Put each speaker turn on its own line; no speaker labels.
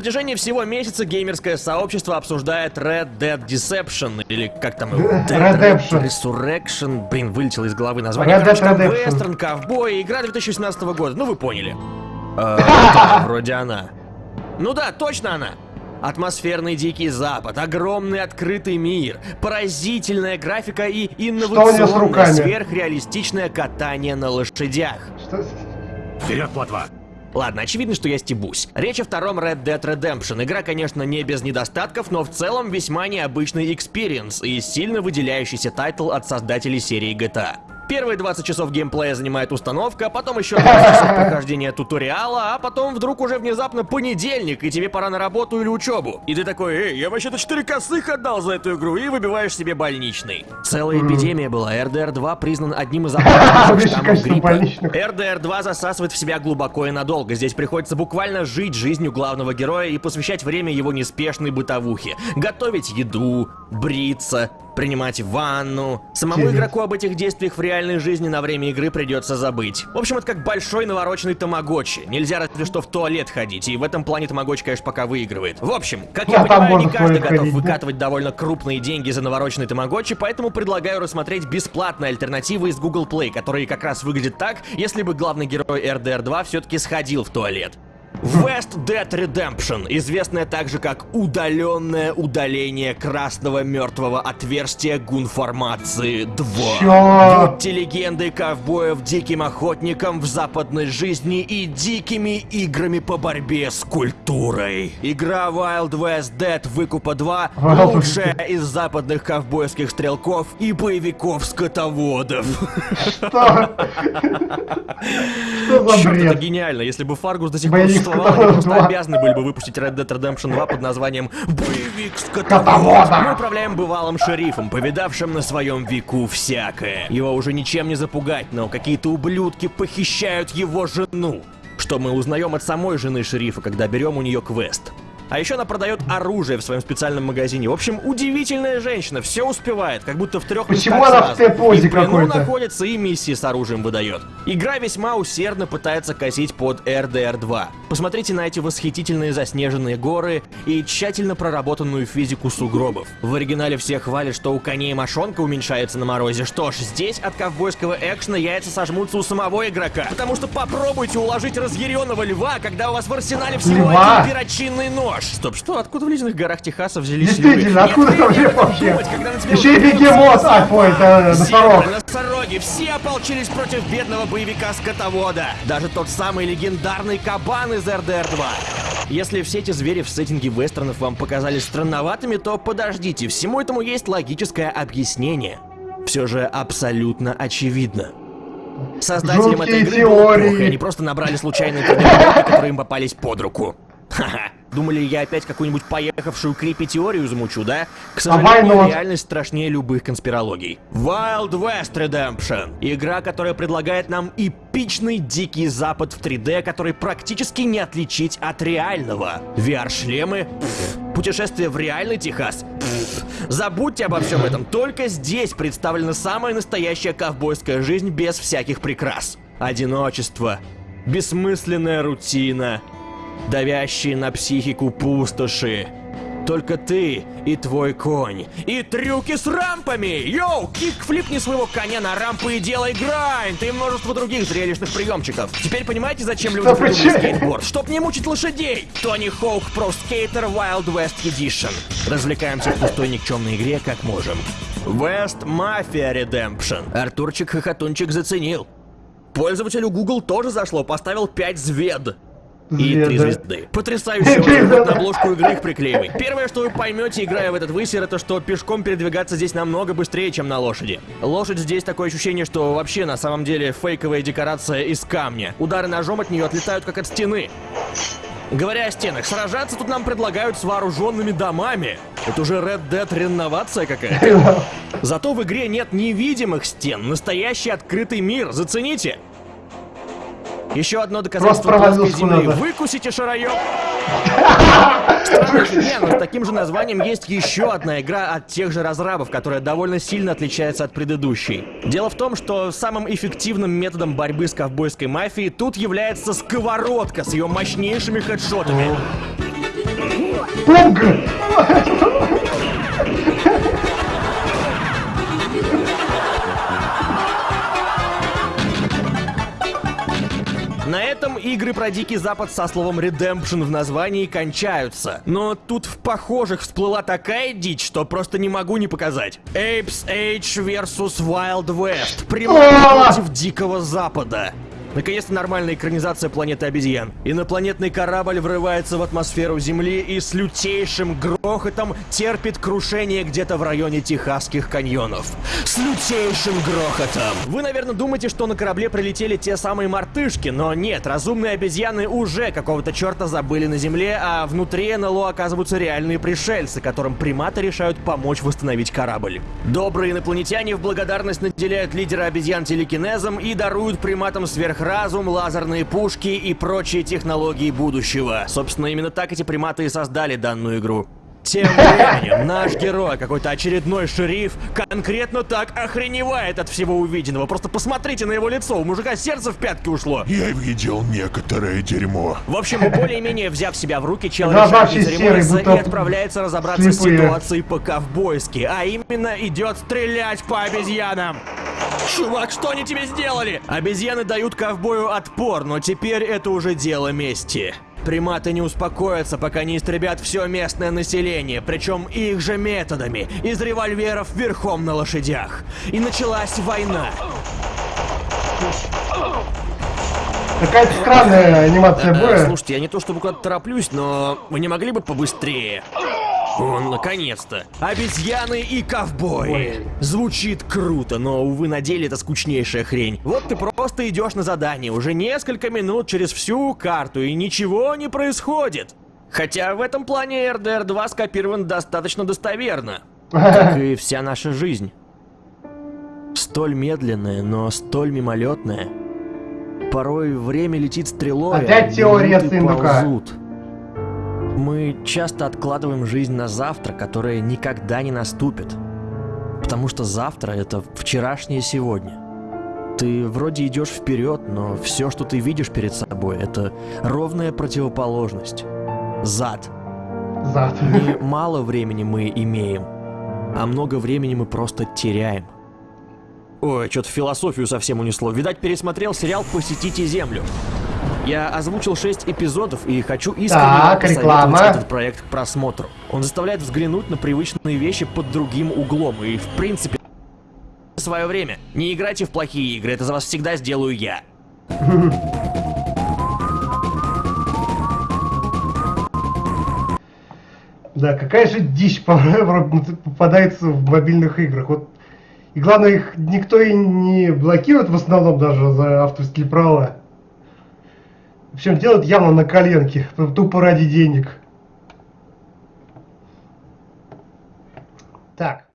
протяжении всего месяца геймерское сообщество обсуждает Red Dead Deception, или как там его? Dead
Redemption.
Resurrection. Блин, вылетело из головы название.
Red Dead
Короче, вестерн, ковбой, игра 2018 года. Ну, вы поняли. Э, да, вроде она. Ну да, точно она. Атмосферный Дикий Запад, огромный открытый мир, поразительная графика и инновационное сверхреалистичное катание на лошадях.
Что?
Вперед, плотва!
Ладно, очевидно, что я стебусь. Речь о втором Red Dead Redemption. Игра, конечно, не без недостатков, но в целом весьма необычный experience и сильно выделяющийся title от создателей серии GTA. Первые 20 часов геймплея занимает установка, потом еще 20 часов прохождения tutorial а, а потом вдруг уже внезапно понедельник, и тебе пора на работу или учебу. И ты такой, эй, я вообще-то 4 косых отдал за эту игру, и выбиваешь себе больничный. Целая эпидемия была. RDR 2 признан одним из опасных штаммов гриппа.
больничных.
RDR2 засасывает в себя глубоко и надолго. Здесь приходится буквально жить жизнью главного героя и посвящать время его неспешной бытовухе. Готовить еду, бриться, принимать ванну. Самому
Интересно.
игроку об этих действиях в реальной жизни на время игры придется забыть. В общем, это как большой навороченный тамагочи. Нельзя разве что в туалет ходить, и в этом плане тамагочи, конечно, пока выигрывает. В общем, как я
Ну, там
понимаю, не каждый готов
ходить, да?
выкатывать довольно крупные деньги за навороченный тамагочи, поэтому предлагаю рассмотреть бесплатные альтернативы из Google Play, которые как раз выглядят так, если бы главный герой RDR 2 все-таки сходил в туалет. West Dead Redemption, известная также как удаленное удаление красного мертвого отверстия гунформации 2.
Чё?
Будьте легендой ковбоев диким охотником в западной жизни и дикими играми по борьбе с культурой. Игра Wild West Dead Выкупа 2
Wild
лучшая из западных ковбойских стрелков и боевиков-скотоводов.
Что? Что за
Чёрт, это
бред?
гениально. Если бы Фаргус до сих пор
Боевик
существовал, они просто
2.
обязаны были бы выпустить Red Dead Redemption 2 под названием «Боевик
Скотовода».
скотовод». Мы управляем бывалым шерифом, повидавшим на своем веку всякое. Его уже ничем не запугать, но какие-то ублюдки похищают его жену. Что мы узнаем от самой жены шерифа, когда берем у нее квест. А еще она продает оружие в своем специальном магазине. В общем, удивительная женщина, все успевает, как будто в трех
Почему она
сразу. В плену
какой-то?
находится и миссии с оружием выдает. Игра весьма усердно пытается косить под RDR 2. Посмотрите на эти восхитительные заснеженные горы и тщательно проработанную физику сугробов. В оригинале все хвалят, что у коней мошонка уменьшается на морозе. Что ж, здесь от ковбойского экшена яйца сожмутся у самого игрока. Потому что попробуйте уложить разъяренного льва, когда у вас в арсенале всего
Льва?
один перочинный нож. Стоп, что? Откуда в ледяных горах Техаса взялись?
Действительно, откуда там вообще? Еще и бегемот, а, ой, это носорог.
носороги, все ополчились против бедного боевика-скотовода. Даже тот самый легендарный кабан из RDR 2. Если все эти звери в сеттинге вестернов вам показались странноватыми, то подождите, всему этому есть логическое объяснение. Все же абсолютно очевидно. Создателям
Жуткие
этой игры было плохо, они просто набрали случайные которые им попались под руку. Ха-ха. Думали, я опять какую-нибудь поехавшую крипи-теорию замучу, да? К сожалению,
not?
реальность страшнее любых конспирологий. Wild West Redemption. Игра, которая предлагает нам эпичный дикий запад в 3D, который практически не отличить от реального. VR-шлемы? Путешествие в реальный Техас? Забудьте обо всем этом. Только здесь представлена самая настоящая ковбойская жизнь без всяких прикрас. Одиночество, бессмысленная рутина, давящие на психику пустоши. Только ты и твой конь. И трюки с рампами! Йоу, кик-флипни своего коня на рампы и делай грайнд! И множество других зрелищных приемчиков. Теперь понимаете, зачем люди придумали скейтборд? Чтоб не мучить лошадей! Тони Хоук Pro Skater Wild West Edition. Развлекаемся в пустой никчемной игре, как можем. West Mafia Redemption. Артурчик Хохотунчик заценил. Пользователю Google тоже зашло, поставил 5 звезд. И три звезды. Потрясающе, на обложку игры их приклеивай. Первое, что вы поймете, играя в этот высер, это что пешком передвигаться здесь намного быстрее, чем на лошади. Лошадь здесь такое ощущение, что вообще на самом деле фейковая декорация из камня. Удары ножом от нее отлетают как от стены. Говоря о стенах, сражаться тут нам предлагают с вооруженными домами. Это уже Red Dead реновация какая-то. Зато в игре нет невидимых стен, настоящий открытый мир, зацените. Еще одно доказательство плоской земли.
куда-то.
Выкусите шароёб. Странно, но с таким же названием есть еще одна игра от тех же разрабов, которая довольно сильно отличается от предыдущей. Дело в том, что самым эффективным методом борьбы с ковбойской мафией тут является сковородка с ее мощнейшими хедшотами.
Пуг!
На этом игры про Дикий Запад со словом Redemption в названии кончаются. Но тут в похожих всплыла такая дичь, что просто не могу не показать. Apes Age vs Wild West. Прямо против Дикого Запада. Наконец-то нормальная экранизация планеты обезьян. Инопланетный корабль врывается в атмосферу Земли и с лютейшим грохотом терпит крушение где-то в районе Техасских каньонов. С лютейшим грохотом! Вы, наверное, думаете, что на корабле прилетели те самые мартышки, но нет, разумные обезьяны уже какого-то черта забыли на Земле, а внутри НЛО оказываются реальные пришельцы, которым приматы решают помочь восстановить корабль. Добрые инопланетяне в благодарность наделяют лидера обезьян телекинезом и даруют приматам сверх сверхразум, лазерные пушки и прочие технологии будущего. Собственно, именно так эти приматы и создали данную игру. Тем временем, наш герой, какой-то очередной шериф, конкретно так охреневает от всего увиденного. Просто посмотрите на его лицо, у мужика сердце в пятки ушло.
Я видел некоторое дерьмо.
В общем, более-менее взяв себя в руки, чел решает не заремониться и отправляется разобраться слепые. с ситуацией по-ковбойски, а именно идет стрелять по обезьянам. Чувак, что они тебе сделали? Обезьяны дают ковбою отпор, но теперь это уже дело мести. Приматы не успокоятся, пока не истребят все местное население, причем их же методами, из револьверов верхом на лошадях. И началась война.
Какая-то странная анимация боя.
Слушайте, я не то чтобы куда-то тороплюсь, но вы не могли бы побыстрее? Он, наконец-то. Обезьяны и ковбои. Звучит круто, но, увы, на деле это скучнейшая хрень. Вот ты просто идешь на задание уже несколько минут через всю карту, и ничего не происходит. Хотя в этом плане RDR 2 скопирован достаточно достоверно. Как и вся наша жизнь. Столь медленная, но столь мимолетная. Порой время летит стрелой,
Опять а теория ползут.
Мы часто откладываем жизнь на завтра, которое никогда не наступит. Потому что завтра — это вчерашнее сегодня. Ты вроде идешь вперед, но все, что ты видишь перед собой, это ровная противоположность. Зад.
Зад.
Не мало времени мы имеем, а много времени мы просто теряем. Ой, что-то философию совсем унесло. Видать, пересмотрел сериал «Посетите Землю». Я озвучил 6 эпизодов и хочу искренне
так, реклама.
этот проект к просмотру. Он заставляет взглянуть на привычные вещи под другим углом и, в принципе, свое время. Не играйте в плохие игры, это за вас всегда сделаю я.
Да, какая же дичь попадается в мобильных играх. Вот и главное, их никто и не блокирует в основном даже за авторские права. Общем, делают явно на коленке, тупо ради денег. Так.